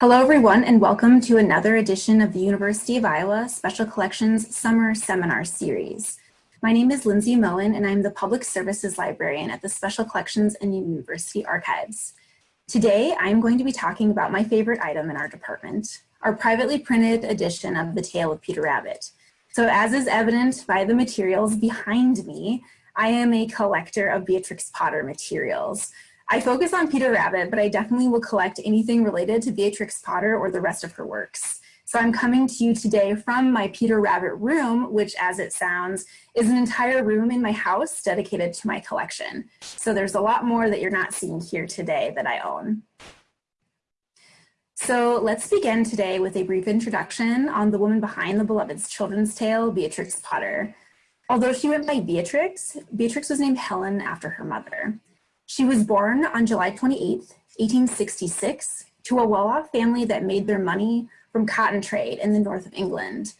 Hello everyone and welcome to another edition of the University of Iowa Special Collections Summer Seminar Series. My name is Lindsay Moen and I'm the Public Services Librarian at the Special Collections and University Archives. Today I'm going to be talking about my favorite item in our department, our privately printed edition of The Tale of Peter Rabbit. So as is evident by the materials behind me, I am a collector of Beatrix Potter materials. I focus on Peter Rabbit, but I definitely will collect anything related to Beatrix Potter or the rest of her works. So I'm coming to you today from my Peter Rabbit room, which as it sounds, is an entire room in my house dedicated to my collection. So there's a lot more that you're not seeing here today that I own. So let's begin today with a brief introduction on the woman behind the beloved children's tale, Beatrix Potter. Although she went by Beatrix, Beatrix was named Helen after her mother. She was born on July 28, 1866, to a well-off family that made their money from cotton trade in the north of England.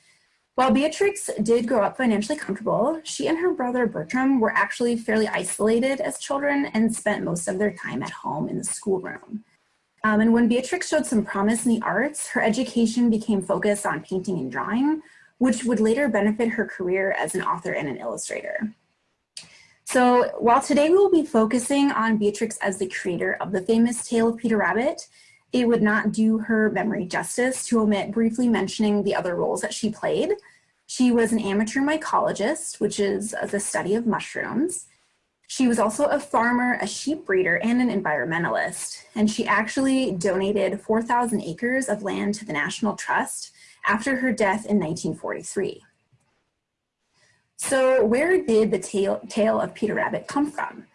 While Beatrix did grow up financially comfortable, she and her brother Bertram were actually fairly isolated as children and spent most of their time at home in the schoolroom. Um, and when Beatrix showed some promise in the arts, her education became focused on painting and drawing, which would later benefit her career as an author and an illustrator. So while today we will be focusing on Beatrix as the creator of the famous Tale of Peter Rabbit, it would not do her memory justice to omit briefly mentioning the other roles that she played. She was an amateur mycologist, which is the study of mushrooms. She was also a farmer, a sheep breeder, and an environmentalist. And she actually donated 4,000 acres of land to the National Trust after her death in 1943. So where did the tale, tale of Peter Rabbit come from?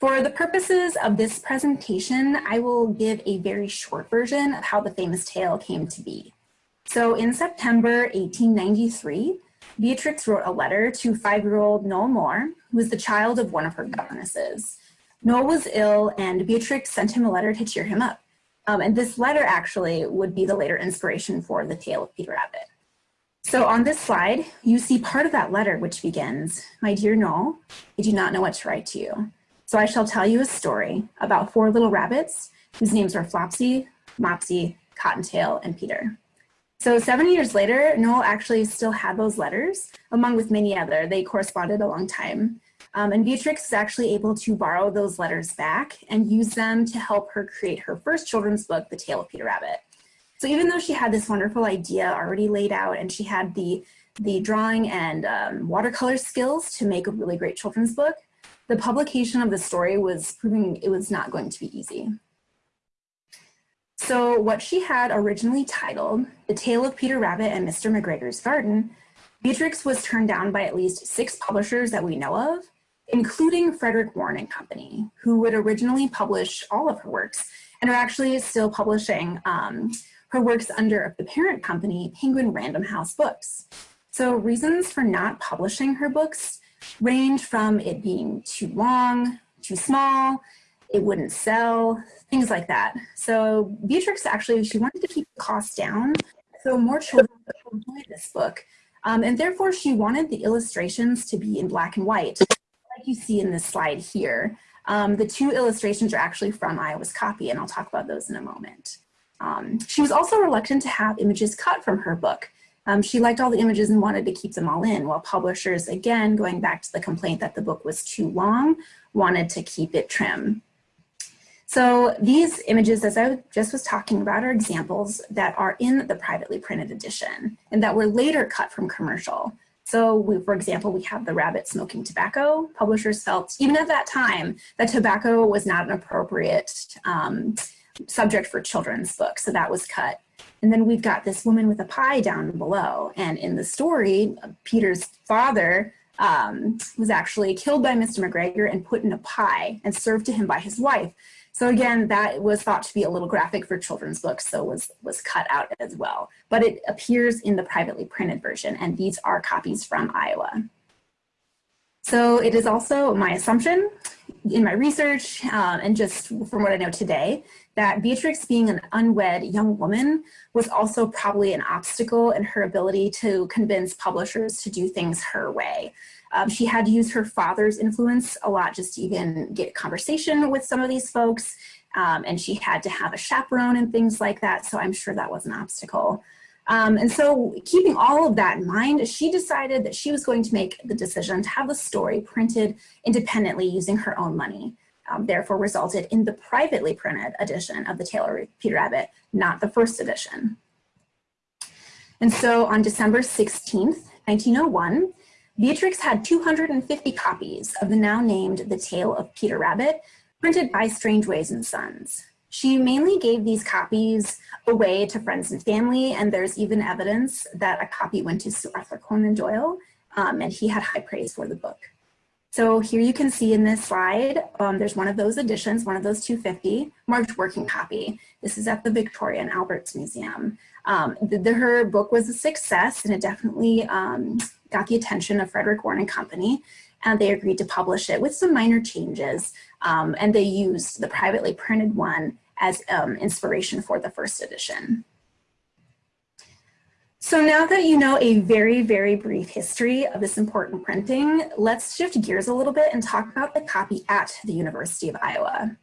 For the purposes of this presentation, I will give a very short version of how the famous tale came to be. So in September 1893, Beatrix wrote a letter to five-year-old Noel Moore, who was the child of one of her governesses. Noel was ill and Beatrix sent him a letter to cheer him up. Um, and this letter actually would be the later inspiration for the tale of Peter Rabbit. So on this slide, you see part of that letter which begins, My dear Noel, I do not know what to write to you. So I shall tell you a story about four little rabbits whose names are Flopsy, Mopsy, Cottontail, and Peter. So seven years later, Noel actually still had those letters, among with many other. They corresponded a long time. Um, and Beatrix is actually able to borrow those letters back and use them to help her create her first children's book, The Tale of Peter Rabbit. So even though she had this wonderful idea already laid out and she had the, the drawing and um, watercolor skills to make a really great children's book, the publication of the story was proving it was not going to be easy. So what she had originally titled The Tale of Peter Rabbit and Mr. McGregor's Garden, Beatrix was turned down by at least six publishers that we know of, including Frederick Warne and Company, who would originally publish all of her works and are actually still publishing um, her works under the parent company, Penguin Random House Books. So reasons for not publishing her books range from it being too long, too small, it wouldn't sell, things like that. So Beatrix actually, she wanted to keep the cost down so more children would enjoy this book. Um, and therefore she wanted the illustrations to be in black and white, like you see in this slide here. Um, the two illustrations are actually from Iowa's copy, and I'll talk about those in a moment. Um, she was also reluctant to have images cut from her book. Um, she liked all the images and wanted to keep them all in, while publishers, again, going back to the complaint that the book was too long, wanted to keep it trim. So these images, as I just was talking about, are examples that are in the privately printed edition and that were later cut from commercial. So we, for example, we have the rabbit smoking tobacco. Publishers felt, even at that time, that tobacco was not an appropriate um, subject for children's books, so that was cut. And then we've got this woman with a pie down below. And in the story, Peter's father um, was actually killed by Mr. McGregor and put in a pie and served to him by his wife. So again, that was thought to be a little graphic for children's books, so was, was cut out as well. But it appears in the privately printed version, and these are copies from Iowa. So it is also my assumption in my research um, and just from what I know today that Beatrix being an unwed young woman was also probably an obstacle in her ability to convince publishers to do things her way. Um, she had to use her father's influence a lot just to even get conversation with some of these folks. Um, and she had to have a chaperone and things like that. So I'm sure that was an obstacle. Um, and so keeping all of that in mind, she decided that she was going to make the decision to have the story printed independently using her own money. Um, therefore resulted in the privately printed edition of the Tale of Peter Rabbit, not the first edition. And so on December 16th, 1901, Beatrix had 250 copies of the now named The Tale of Peter Rabbit, printed by Strangeways and Sons. She mainly gave these copies away to friends and family, and there's even evidence that a copy went to Sir Arthur Conan Doyle, um, and he had high praise for the book. So here you can see in this slide, um, there's one of those editions, one of those 250, marked working copy. This is at the Victoria and Albert's Museum. Um, the, the, her book was a success and it definitely um, got the attention of Frederick Warne and Company and they agreed to publish it with some minor changes. Um, and they used the privately printed one as um, inspiration for the first edition. So now that you know a very, very brief history of this important printing, let's shift gears a little bit and talk about the copy at the University of Iowa.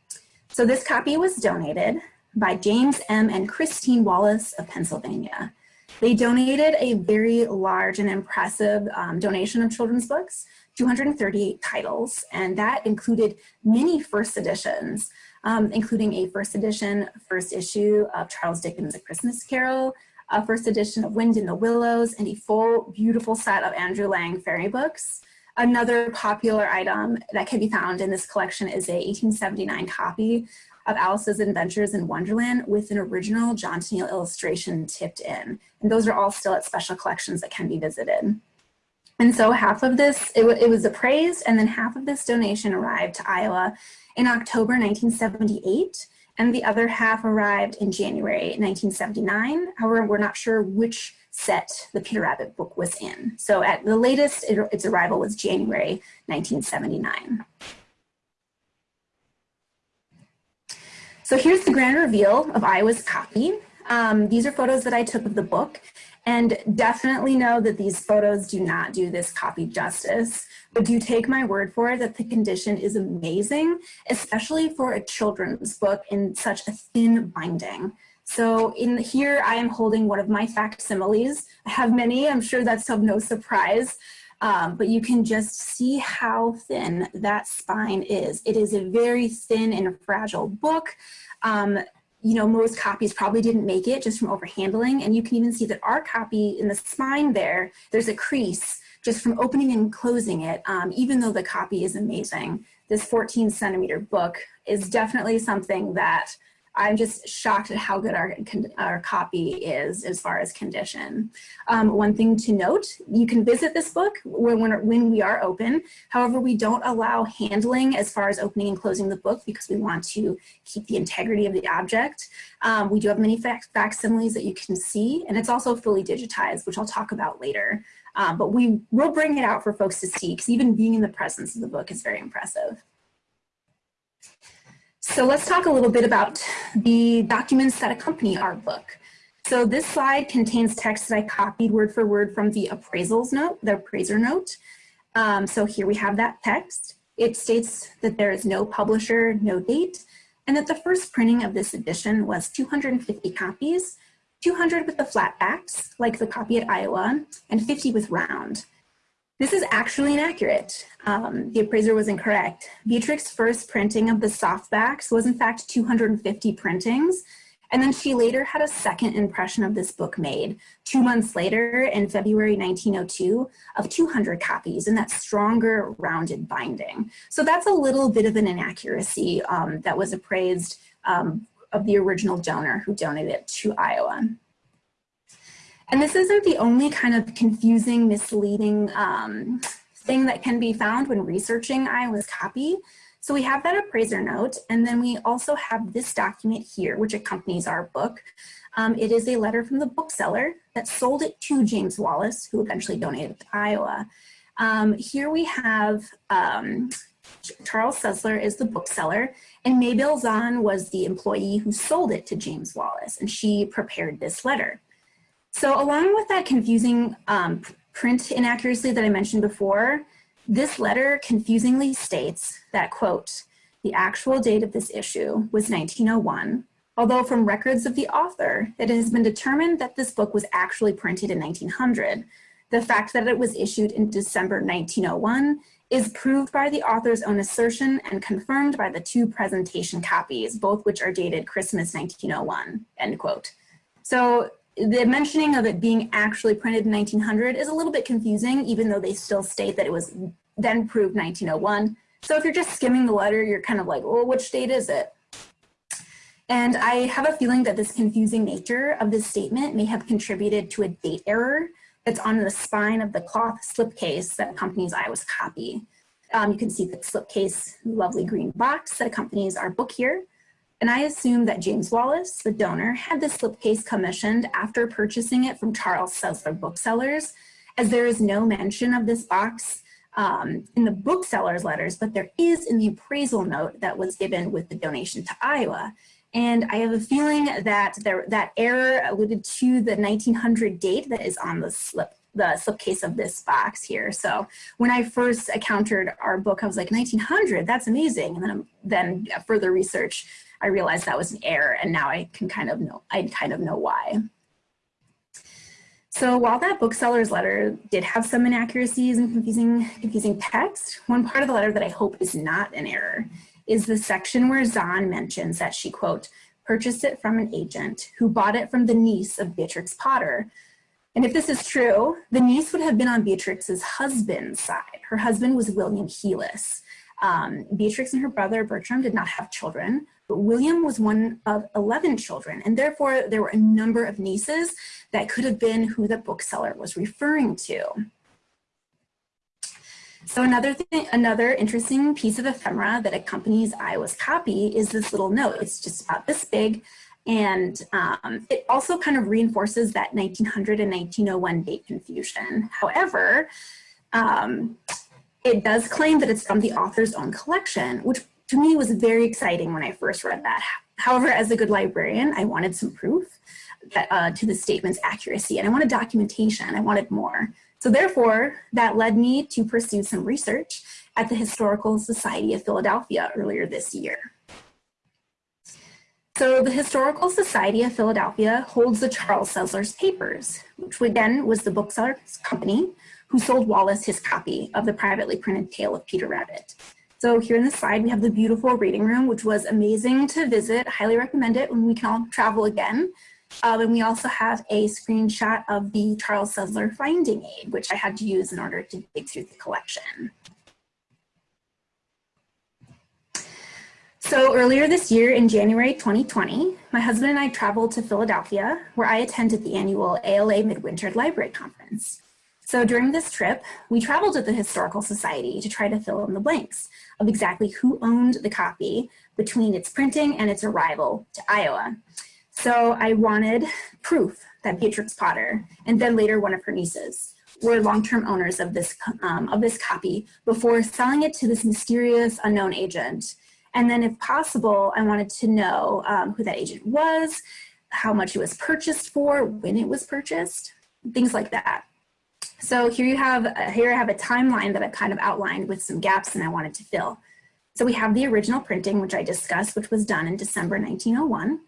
So this copy was donated by James M. and Christine Wallace of Pennsylvania. They donated a very large and impressive um, donation of children's books 238 titles, and that included many first editions, um, including a first edition, first issue of Charles Dickens' A Christmas Carol, a first edition of Wind in the Willows, and a full, beautiful set of Andrew Lang fairy books. Another popular item that can be found in this collection is a 1879 copy of Alice's Adventures in Wonderland with an original John Tenniel illustration tipped in. And those are all still at special collections that can be visited. And so half of this, it, it was appraised and then half of this donation arrived to Iowa in October 1978 and the other half arrived in January 1979. However, we're not sure which set the Peter Rabbit book was in. So at the latest, it, its arrival was January 1979. So here's the grand reveal of Iowa's copy. Um, these are photos that I took of the book and definitely know that these photos do not do this copy justice, but do take my word for it that the condition is amazing, especially for a children's book in such a thin binding. So in here, I am holding one of my facsimiles. I have many, I'm sure that's of no surprise, um, but you can just see how thin that spine is. It is a very thin and fragile book. Um, you know, most copies probably didn't make it just from overhandling. And you can even see that our copy in the spine there, there's a crease just from opening and closing it, um, even though the copy is amazing. This 14 centimeter book is definitely something that I'm just shocked at how good our, our copy is as far as condition. Um, one thing to note, you can visit this book when, when, when we are open. However, we don't allow handling as far as opening and closing the book because we want to keep the integrity of the object. Um, we do have many fac facsimiles that you can see, and it's also fully digitized, which I'll talk about later. Um, but we will bring it out for folks to see because even being in the presence of the book is very impressive. So let's talk a little bit about the documents that accompany our book. So this slide contains text that I copied word for word from the appraisals note, the appraiser note. Um, so here we have that text. It states that there is no publisher, no date, and that the first printing of this edition was 250 copies, 200 with the flat backs, like the copy at Iowa, and 50 with round. This is actually inaccurate. Um, the appraiser was incorrect. Beatrix's first printing of the softbacks was in fact 250 printings, and then she later had a second impression of this book made two months later in February 1902 of 200 copies in that stronger rounded binding. So that's a little bit of an inaccuracy um, that was appraised um, of the original donor who donated it to Iowa. And this isn't the only kind of confusing, misleading um, thing that can be found when researching Iowa's copy. So we have that appraiser note, and then we also have this document here, which accompanies our book. Um, it is a letter from the bookseller that sold it to James Wallace, who eventually donated to Iowa. Um, here we have um, Charles Sessler is the bookseller, and Mabel Zahn was the employee who sold it to James Wallace, and she prepared this letter. So along with that confusing um, print inaccuracy that I mentioned before, This letter confusingly states that, quote, the actual date of this issue was 1901, although from records of the author, it has been determined that this book was actually printed in 1900. The fact that it was issued in December 1901 is proved by the author's own assertion and confirmed by the two presentation copies, both which are dated Christmas 1901, end quote. So the mentioning of it being actually printed in 1900 is a little bit confusing, even though they still state that it was then proved 1901. So if you're just skimming the letter, you're kind of like, well, which date is it? And I have a feeling that this confusing nature of this statement may have contributed to a date error that's on the spine of the cloth slipcase that accompanies Iowa's copy. Um, you can see the slipcase lovely green box that accompanies our book here. And I assume that James Wallace, the donor, had this slipcase commissioned after purchasing it from Charles Sessler booksellers, as there is no mention of this box um, in the bookseller's letters, but there is in the appraisal note that was given with the donation to Iowa. And I have a feeling that there, that error alluded to the 1900 date that is on the slip the slipcase of this box here. So when I first encountered our book, I was like, 1900, that's amazing. And then, then further research, I realized that was an error and now I can kind of know, I kind of know why. So while that bookseller's letter did have some inaccuracies and confusing, confusing text, one part of the letter that I hope is not an error is the section where Zahn mentions that she, quote, purchased it from an agent who bought it from the niece of Beatrix Potter. And if this is true, the niece would have been on Beatrix's husband's side. Her husband was William Heelis. Um, Beatrix and her brother Bertram did not have children, William was one of 11 children, and therefore there were a number of nieces that could have been who the bookseller was referring to. So another thing, another interesting piece of ephemera that accompanies Iowa's copy is this little note. It's just about this big. And um, it also kind of reinforces that 1900 and 1901 date confusion. However, um, it does claim that it's from the author's own collection, which to me it was very exciting when I first read that. However, as a good librarian, I wanted some proof that, uh, to the statement's accuracy and I wanted documentation, I wanted more. So therefore, that led me to pursue some research at the Historical Society of Philadelphia earlier this year. So the Historical Society of Philadelphia holds the Charles Sessler's papers, which again was the bookseller's company who sold Wallace his copy of the privately printed Tale of Peter Rabbit. So here in the slide, we have the beautiful reading room, which was amazing to visit. Highly recommend it when we can all travel again. Um, and we also have a screenshot of the Charles Sessler finding aid, which I had to use in order to dig through the collection. So earlier this year in January 2020, my husband and I traveled to Philadelphia where I attended the annual ALA Midwinter Library Conference. So during this trip, we traveled with the Historical Society to try to fill in the blanks of exactly who owned the copy between its printing and its arrival to Iowa. So I wanted proof that Beatrix Potter, and then later one of her nieces, were long-term owners of this, um, of this copy before selling it to this mysterious unknown agent. And then if possible, I wanted to know um, who that agent was, how much it was purchased for, when it was purchased, things like that. So here you have, uh, here I have a timeline that I've kind of outlined with some gaps and I wanted to fill. So we have the original printing, which I discussed, which was done in December 1901.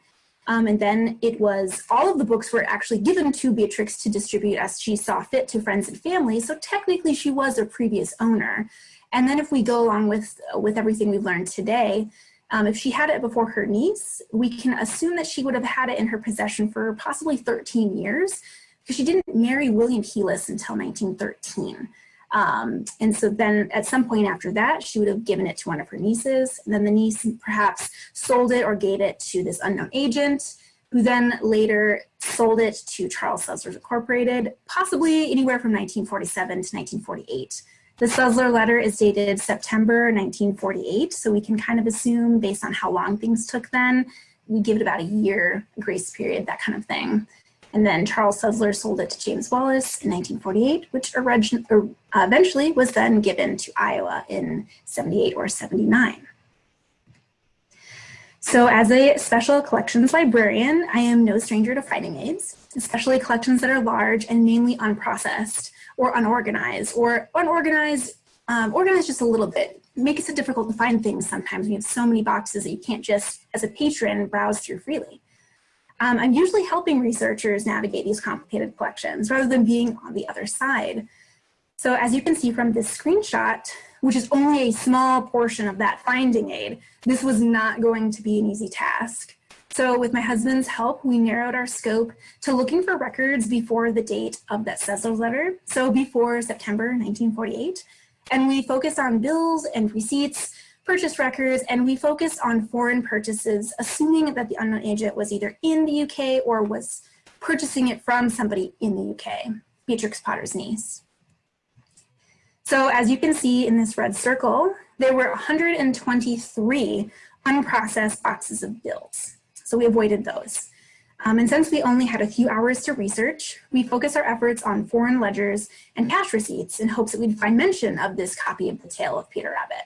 Um, and then it was, all of the books were actually given to Beatrix to distribute as she saw fit to friends and family. So technically she was a previous owner. And then if we go along with, with everything we've learned today, um, if she had it before her niece, we can assume that she would have had it in her possession for possibly 13 years because she didn't marry William Heelis until 1913. Um, and so then at some point after that, she would have given it to one of her nieces. And then the niece perhaps sold it or gave it to this unknown agent who then later sold it to Charles Sessler Incorporated, possibly anywhere from 1947 to 1948. The Sessler letter is dated September 1948, so we can kind of assume based on how long things took then, we give it about a year grace period, that kind of thing. And then Charles Sessler sold it to James Wallace in 1948, which uh, eventually was then given to Iowa in 78 or 79. So as a special collections librarian, I am no stranger to finding aids, especially collections that are large and mainly unprocessed or unorganized or unorganized um, organized just a little bit. makes it difficult to find things sometimes. We have so many boxes that you can't just, as a patron, browse through freely. Um, I'm usually helping researchers navigate these complicated collections rather than being on the other side. So as you can see from this screenshot, which is only a small portion of that finding aid, this was not going to be an easy task. So with my husband's help, we narrowed our scope to looking for records before the date of that Sessler letter, so before September 1948. And we focused on bills and receipts, purchase records, and we focused on foreign purchases, assuming that the unknown agent was either in the UK or was purchasing it from somebody in the UK, Beatrix Potter's niece. So as you can see in this red circle, there were 123 unprocessed boxes of bills. So we avoided those. Um, and since we only had a few hours to research, we focused our efforts on foreign ledgers and cash receipts in hopes that we'd find mention of this copy of the Tale of Peter Rabbit.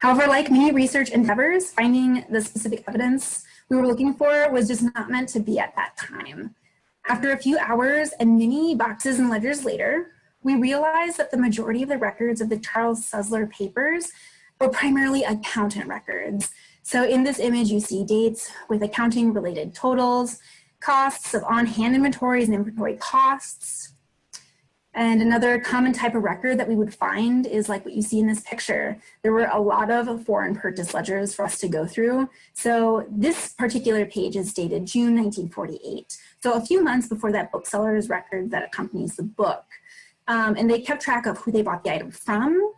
However, like many research endeavors, finding the specific evidence we were looking for was just not meant to be at that time. After a few hours and many boxes and ledgers later, we realized that the majority of the records of the Charles Sessler papers were primarily accountant records so in this image, you see dates with accounting related totals, costs of on-hand inventories and inventory costs. And another common type of record that we would find is like what you see in this picture. There were a lot of foreign purchase ledgers for us to go through. So this particular page is dated June 1948. So a few months before that bookseller's record that accompanies the book. Um, and they kept track of who they bought the item from,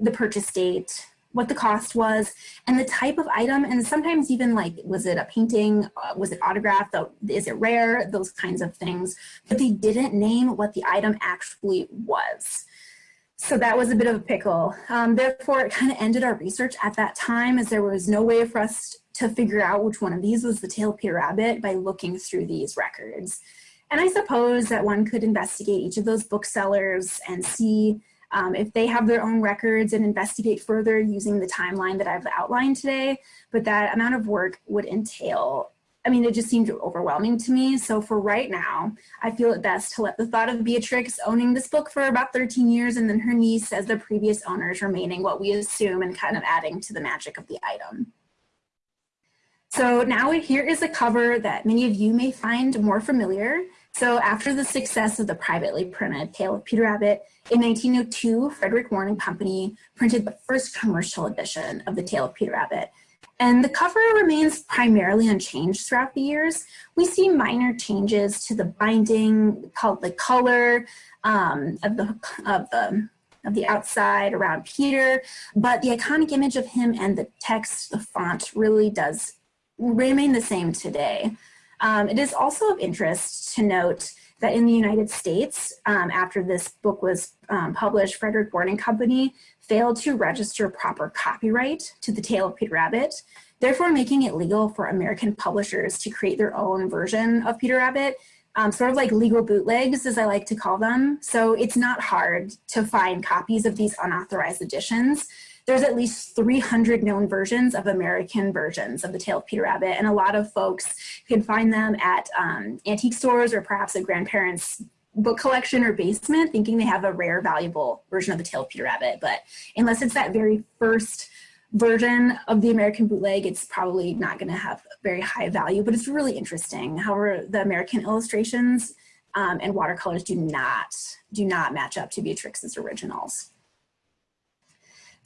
the purchase date, what the cost was and the type of item. And sometimes even like was it a painting? Uh, was it autographed? Is it rare? Those kinds of things. But they didn't name what the item actually was. So that was a bit of a pickle. Um, therefore it kind of ended our research at that time as there was no way for us to figure out which one of these was the tale Peter Rabbit by looking through these records. And I suppose that one could investigate each of those booksellers and see um, if they have their own records and investigate further using the timeline that I've outlined today, but that amount of work would entail I mean, it just seemed overwhelming to me. So for right now, I feel it best to let the thought of Beatrix owning this book for about 13 years and then her niece as the previous owners remaining what we assume and kind of adding to the magic of the item. So now here is a cover that many of you may find more familiar. So after the success of the privately printed Tale of Peter Rabbit, in 1902, Frederick Warne and Company printed the first commercial edition of the Tale of Peter Rabbit. And the cover remains primarily unchanged throughout the years. We see minor changes to the binding, called the color um, of the of the of the outside around Peter, but the iconic image of him and the text, the font really does remain the same today. Um, it is also of interest to note that in the United States, um, after this book was um, published, Frederick Warne and Company failed to register proper copyright to the Tale of Peter Rabbit, therefore making it legal for American publishers to create their own version of Peter Rabbit, um, sort of like legal bootlegs, as I like to call them. So it's not hard to find copies of these unauthorized editions there's at least 300 known versions of American versions of the Tale of Peter Rabbit, and a lot of folks can find them at um, antique stores or perhaps a grandparent's book collection or basement thinking they have a rare, valuable version of the Tale of Peter Rabbit. But unless it's that very first version of the American bootleg, it's probably not going to have very high value, but it's really interesting. However, the American illustrations um, and watercolors do not, do not match up to Beatrix's originals.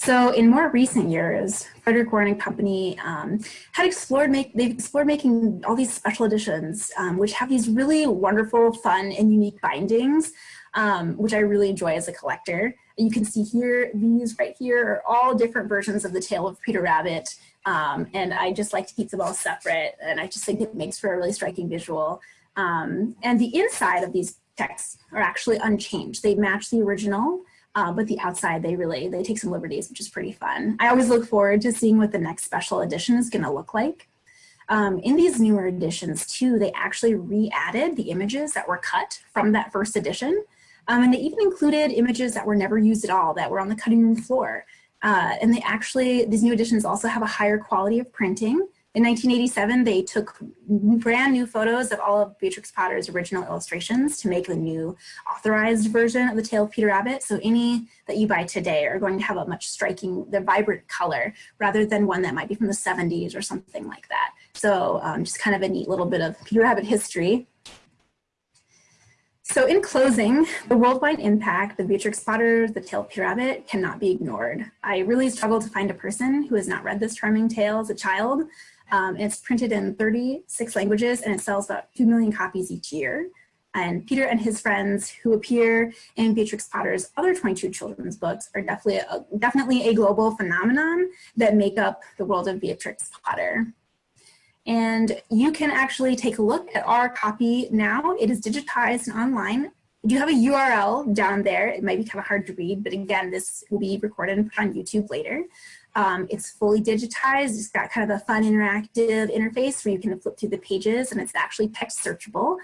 So in more recent years, Frederick Warne and Company um, had explored make they've explored making all these special editions, um, which have these really wonderful, fun, and unique bindings, um, which I really enjoy as a collector. You can see here, these right here are all different versions of the Tale of Peter Rabbit, um, and I just like to keep them all separate, and I just think it makes for a really striking visual. Um, and the inside of these texts are actually unchanged. They match the original, uh, but the outside, they really, they take some liberties, which is pretty fun. I always look forward to seeing what the next special edition is gonna look like. Um, in these newer editions too, they actually re-added the images that were cut from that first edition. Um, and they even included images that were never used at all, that were on the cutting room floor. Uh, and they actually, these new editions also have a higher quality of printing In 1987, they took brand new photos of all of Beatrix Potter's original illustrations to make the new authorized version of the Tale of Peter Rabbit. So any that you buy today are going to have a much striking, the vibrant color rather than one that might be from the 70s or something like that. So um, just kind of a neat little bit of Peter Rabbit history. So in closing, the worldwide impact of Beatrix Potter, The Tale of Peter Rabbit cannot be ignored. I really struggled to find a person who has not read this charming tale as a child. Um, it's printed in 36 languages and it sells about 2 million copies each year. And Peter and his friends who appear in Beatrix Potter's other 22 children's books are definitely a, definitely a global phenomenon that make up the world of Beatrix Potter. And you can actually take a look at our copy now. It is digitized and online. We do have a URL down there. It might be kind of hard to read, but again, this will be recorded and put on YouTube later. Um, it's fully digitized. It's got kind of a fun interactive interface where you can flip through the pages and it's actually text searchable.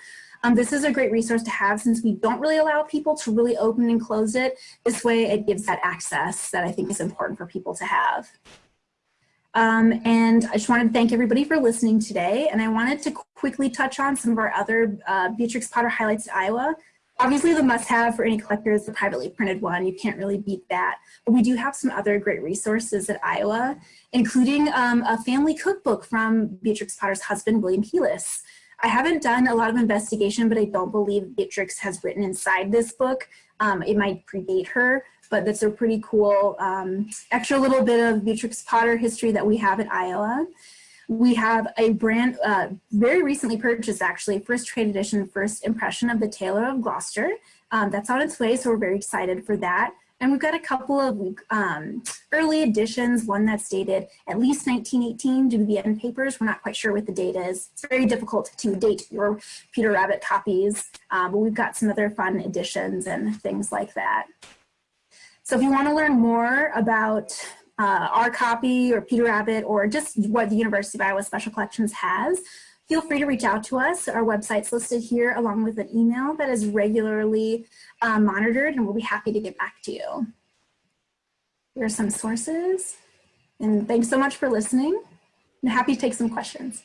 Um, this is a great resource to have since we don't really allow people to really open and close it. This way it gives that access that I think is important for people to have. Um, and I just wanted to thank everybody for listening today. And I wanted to quickly touch on some of our other uh, Beatrix Potter highlights Iowa. Obviously the must-have for any collector is the privately printed one. You can't really beat that. But we do have some other great resources at Iowa, including um, a family cookbook from Beatrix Potter's husband, William Heelis. I haven't done a lot of investigation, but I don't believe Beatrix has written inside this book. Um, it might predate her, but that's a pretty cool um, extra little bit of Beatrix Potter history that we have at Iowa. We have a brand, uh, very recently purchased actually, first trade edition, first impression of the Tailor of Gloucester. Um, that's on its way, so we're very excited for that. And we've got a couple of um, early editions, one that's dated at least 1918 due to the end papers. We're not quite sure what the date is. It's very difficult to date your Peter Rabbit copies, uh, but we've got some other fun editions and things like that. So if you want to learn more about uh, our copy or Peter Rabbit or just what the University of Iowa Special Collections has, feel free to reach out to us. Our website's listed here along with an email that is regularly um, monitored and we'll be happy to get back to you. Here are some sources and thanks so much for listening. I'm happy to take some questions.